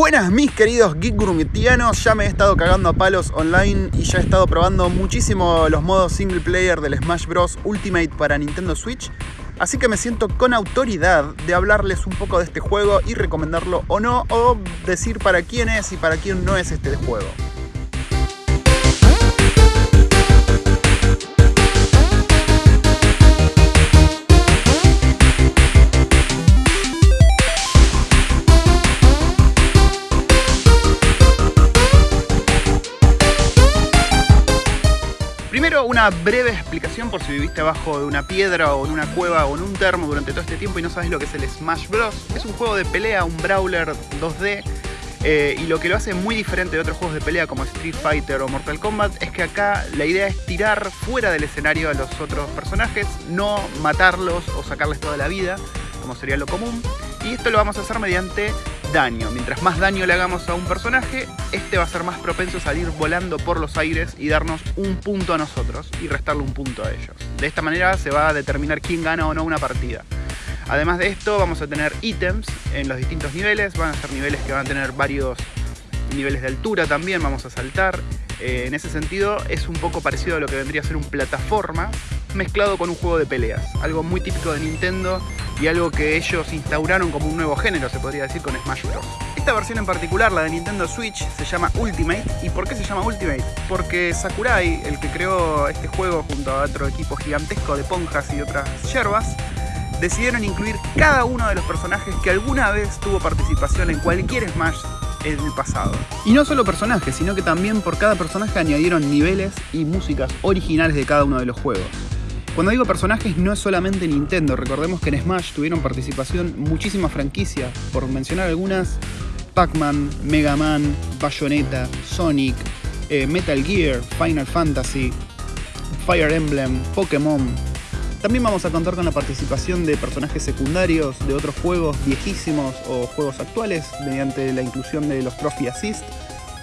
Buenas mis queridos geek grumetianos, ya me he estado cagando a palos online y ya he estado probando muchísimo los modos single player del Smash Bros. Ultimate para Nintendo Switch Así que me siento con autoridad de hablarles un poco de este juego y recomendarlo o no, o decir para quién es y para quién no es este juego. Una breve explicación por si viviste abajo de una piedra o en una cueva o en un termo durante todo este tiempo y no sabes lo que es el Smash Bros. Es un juego de pelea, un brawler 2D eh, y lo que lo hace muy diferente de otros juegos de pelea como Street Fighter o Mortal Kombat es que acá la idea es tirar fuera del escenario a los otros personajes, no matarlos o sacarles toda la vida, como sería lo común. Y esto lo vamos a hacer mediante daño. Mientras más daño le hagamos a un personaje, este va a ser más propenso a salir volando por los aires y darnos un punto a nosotros y restarle un punto a ellos. De esta manera se va a determinar quién gana o no una partida. Además de esto vamos a tener ítems en los distintos niveles, van a ser niveles que van a tener varios niveles de altura también, vamos a saltar. Eh, en ese sentido es un poco parecido a lo que vendría a ser un plataforma mezclado con un juego de peleas, algo muy típico de Nintendo y algo que ellos instauraron como un nuevo género, se podría decir, con Smash Bros. Esta versión en particular, la de Nintendo Switch, se llama Ultimate. ¿Y por qué se llama Ultimate? Porque Sakurai, el que creó este juego junto a otro equipo gigantesco de ponjas y otras yerbas, decidieron incluir cada uno de los personajes que alguna vez tuvo participación en cualquier Smash en el pasado. Y no solo personajes, sino que también por cada personaje añadieron niveles y músicas originales de cada uno de los juegos. Cuando digo personajes no es solamente Nintendo, recordemos que en Smash tuvieron participación muchísimas franquicias, por mencionar algunas, Pac-Man, Mega Man, Bayonetta, Sonic, eh, Metal Gear, Final Fantasy, Fire Emblem, Pokémon. También vamos a contar con la participación de personajes secundarios de otros juegos viejísimos o juegos actuales mediante la inclusión de los Trophy Assist,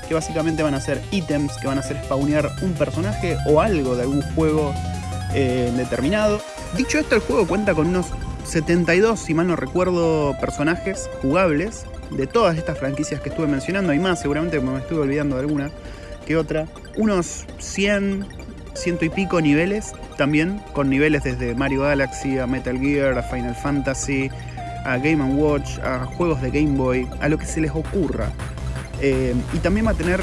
que básicamente van a ser ítems que van a hacer spawnear un personaje o algo de algún juego eh, determinado. Dicho esto, el juego cuenta con unos 72, si mal no recuerdo, personajes jugables de todas estas franquicias que estuve mencionando. Hay más, seguramente me estuve olvidando de alguna que otra. Unos 100, ciento y pico niveles también, con niveles desde Mario Galaxy a Metal Gear, a Final Fantasy, a Game Watch, a juegos de Game Boy, a lo que se les ocurra. Eh, y también va a tener,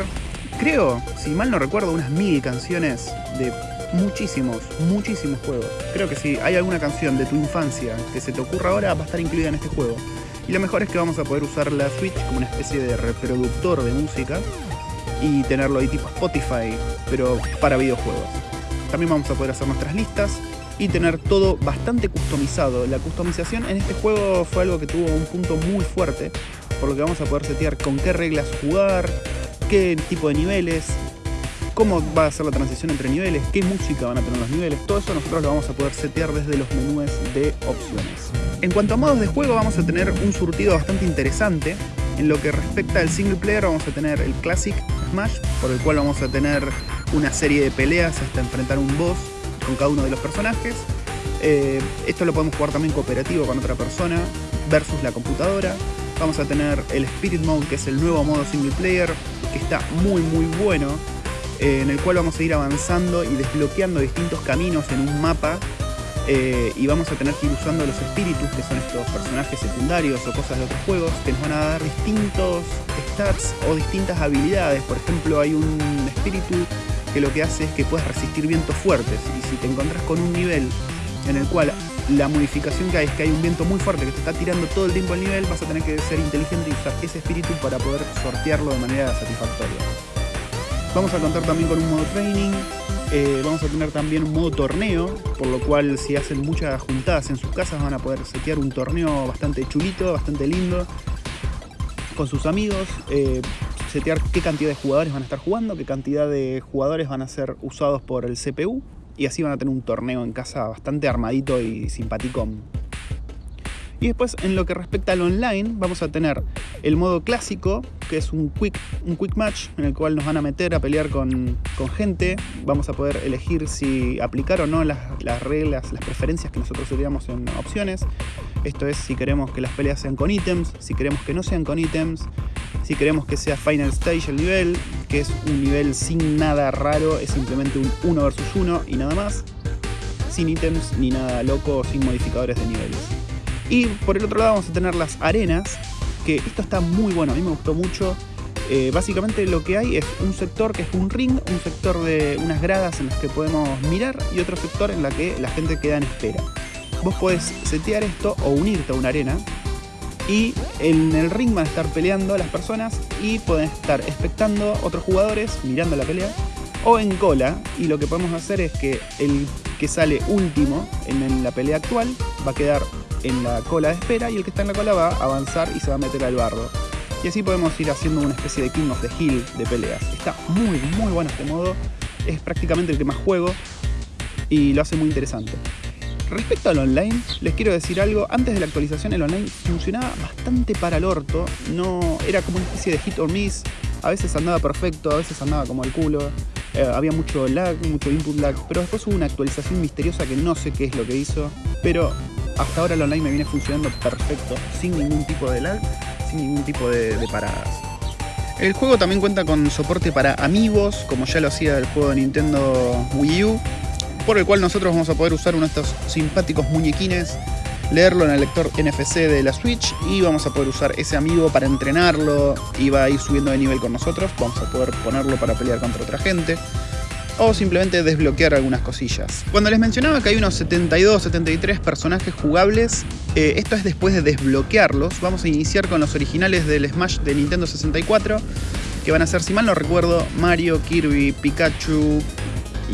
creo, si mal no recuerdo, unas mil canciones de muchísimos, muchísimos juegos. Creo que si hay alguna canción de tu infancia que se te ocurra ahora, va a estar incluida en este juego. Y lo mejor es que vamos a poder usar la Switch como una especie de reproductor de música y tenerlo ahí tipo Spotify, pero para videojuegos. También vamos a poder hacer nuestras listas y tener todo bastante customizado. La customización en este juego fue algo que tuvo un punto muy fuerte, por lo que vamos a poder setear con qué reglas jugar, qué tipo de niveles, cómo va a ser la transición entre niveles, qué música van a tener los niveles, todo eso nosotros lo vamos a poder setear desde los menús de opciones. En cuanto a modos de juego vamos a tener un surtido bastante interesante. En lo que respecta al single player vamos a tener el Classic Smash, por el cual vamos a tener una serie de peleas hasta enfrentar un boss con cada uno de los personajes. Eh, esto lo podemos jugar también cooperativo con otra persona versus la computadora. Vamos a tener el Spirit Mode, que es el nuevo modo single player, que está muy muy bueno eh, en el cual vamos a ir avanzando y desbloqueando distintos caminos en un mapa eh, y vamos a tener que ir usando los espíritus, que son estos personajes secundarios o cosas de otros juegos, que nos van a dar distintos stats o distintas habilidades. Por ejemplo, hay un espíritu que lo que hace es que puedes resistir vientos fuertes y si te encontrás con un nivel en el cual la modificación que hay es que hay un viento muy fuerte que te está tirando todo el tiempo el nivel, vas a tener que ser inteligente y usar ese espíritu para poder sortearlo de manera satisfactoria. Vamos a contar también con un modo training, eh, vamos a tener también un modo torneo, por lo cual si hacen muchas juntadas en sus casas van a poder setear un torneo bastante chulito, bastante lindo, con sus amigos, eh, setear qué cantidad de jugadores van a estar jugando, qué cantidad de jugadores van a ser usados por el CPU, y así van a tener un torneo en casa bastante armadito y simpático y después en lo que respecta al online vamos a tener el modo clásico, que es un quick, un quick match en el cual nos van a meter a pelear con, gente. Vamos a poder elegir si aplicar o no las, reglas, las preferencias que nosotros teníamos en opciones. Esto es si queremos que las peleas sean con ítems, si queremos que no sean con ítems, Si queremos que sea Final Stage el nivel, que es un nivel sin nada raro, es simplemente un 1 versus 1 y nada más. Sin ítems ni nada loco, sin modificadores de niveles. Y por el otro lado vamos a tener las arenas, que esto está muy bueno, a mí me gustó mucho. Eh, básicamente lo que hay es un sector que es un ring, un sector de unas gradas en las que podemos mirar y otro sector en la que la gente queda en espera. Vos podés setear esto o unirte a una arena y en el ring van a estar peleando las personas y pueden estar expectando otros jugadores mirando la pelea o en cola y lo que podemos hacer es que el que sale último en la pelea actual va a quedar en la cola de espera y el que está en la cola va a avanzar y se va a meter al barro. Y así podemos ir haciendo una especie de King of the Hill de peleas. Está muy, muy bueno este modo. Es prácticamente el que más juego y lo hace muy interesante. Respecto al online, les quiero decir algo. Antes de la actualización el online funcionaba bastante para el orto. No, era como una especie de hit or miss. A veces andaba perfecto, a veces andaba como el culo. Eh, había mucho lag, mucho input lag. Pero después hubo una actualización misteriosa que no sé qué es lo que hizo. Pero hasta ahora el online me viene funcionando perfecto, sin ningún tipo de lag ningún tipo de, paradas. El juego también cuenta con soporte para amigos, como ya lo hacía el juego de Nintendo Wii U, por el cual nosotros vamos a poder usar uno de estos simpáticos muñequines, leerlo en el lector NFC de la Switch y vamos a poder usar ese amigo para entrenarlo y va a ir subiendo de nivel con nosotros, vamos a poder ponerlo para pelear contra otra gente o simplemente desbloquear algunas cosillas. Cuando les mencionaba que hay unos 72, 73 personajes jugables, eh, esto es después de desbloquearlos. Vamos a iniciar con los originales del Smash de Nintendo 64, que van a ser, si mal no recuerdo, Mario, Kirby, Pikachu,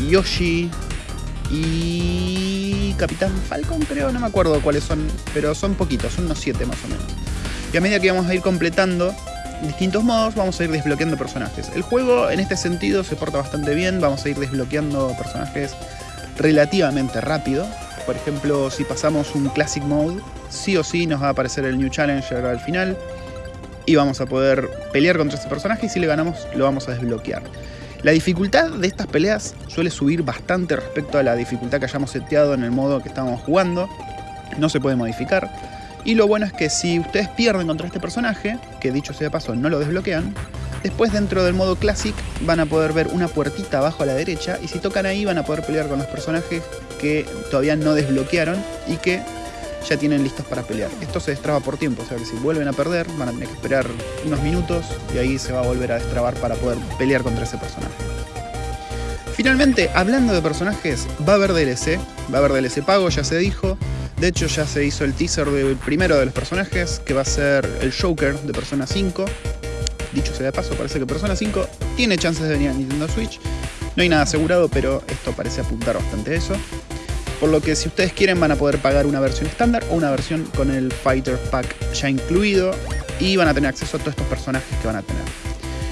Yoshi y Capitán Falcon, creo, no me acuerdo cuáles son, pero son poquitos, son unos 7 más o menos. Y a medida que vamos a ir completando distintos modos vamos a ir desbloqueando personajes. El juego en este sentido se porta bastante bien, vamos a ir desbloqueando personajes relativamente rápido. Por ejemplo, si pasamos un Classic Mode, sí o sí nos va a aparecer el New Challenger al final y vamos a poder pelear contra ese personaje y si le ganamos lo vamos a desbloquear. La dificultad de estas peleas suele subir bastante respecto a la dificultad que hayamos seteado en el modo que estábamos jugando. No se puede modificar. Y lo bueno es que si ustedes pierden contra este personaje, que dicho sea de paso no lo desbloquean, después dentro del modo Classic van a poder ver una puertita abajo a la derecha y si tocan ahí van a poder pelear con los personajes que todavía no desbloquearon y que ya tienen listos para pelear. Esto se destraba por tiempo, o sea que si vuelven a perder van a tener que esperar unos minutos y ahí se va a volver a destrabar para poder pelear contra ese personaje. Finalmente, hablando de personajes, va a haber DLC, va a haber DLC pago, ya se dijo, de hecho ya se hizo el teaser del primero de los personajes, que va a ser el Joker de Persona 5. Dicho sea de paso, parece que Persona 5 tiene chances de venir a Nintendo Switch. No hay nada asegurado, pero esto parece apuntar bastante a eso. Por lo que si ustedes quieren van a poder pagar una versión estándar o una versión con el Fighter Pack ya incluido y van a tener acceso a todos estos personajes que van a tener.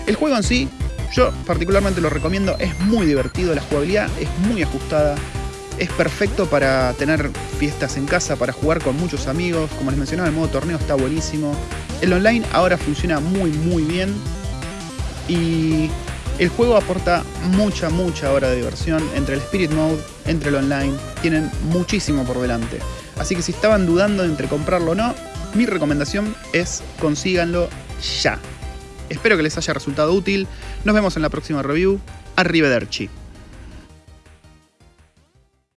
El juego en sí, yo particularmente lo recomiendo, es muy divertido, la jugabilidad es muy ajustada, es perfecto para tener fiestas en casa, para jugar con muchos amigos. Como les mencionaba, el modo torneo está buenísimo. El online ahora funciona muy muy bien. Y el juego aporta mucha, mucha hora de diversión entre el Spirit Mode, entre el online. Tienen muchísimo por delante. Así que si estaban dudando entre comprarlo o no, mi recomendación es consíganlo ya. Espero que les haya resultado útil. Nos vemos en la próxima review. Arrivederci.